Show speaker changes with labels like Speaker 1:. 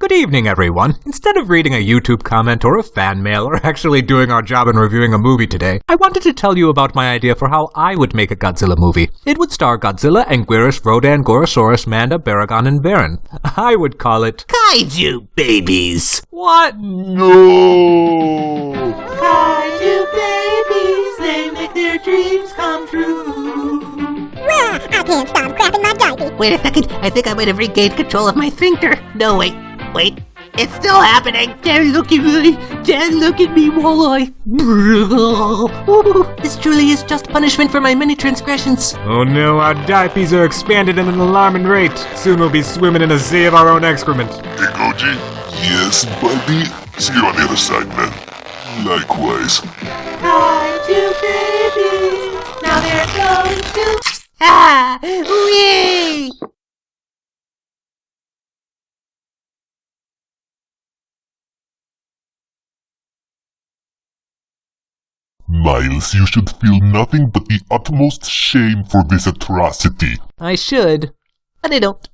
Speaker 1: Good evening, everyone. Instead of reading a YouTube comment or a fan mail or actually doing our job and reviewing a movie today, I wanted to tell you about my idea for how I would make a Godzilla movie. It would star Godzilla, Anguirus, Rodan, Gorosaurus, Manda, Baragon, and Varan. I would call it
Speaker 2: Kaiju babies.
Speaker 1: What?
Speaker 3: No!
Speaker 2: Kaiju babies, they make their dreams come true.
Speaker 4: I can't stop crapping my diaper.
Speaker 2: Wait a second, I think I might have regained control of my sphincter. No, wait, wait, it's still happening. Don't look at me, don't look at me while I... This truly is just punishment for my many transgressions.
Speaker 1: Oh no, our diapers are expanded at an alarming rate. Soon we'll be swimming in a sea of our own excrement.
Speaker 3: Hey, Goji? Yes, buddy? See you on the other side, man. Likewise.
Speaker 2: Kaiju babies, now they're going to... Ah! Whee!
Speaker 3: Miles, you should feel nothing but the utmost shame for this atrocity.
Speaker 2: I should, but I don't.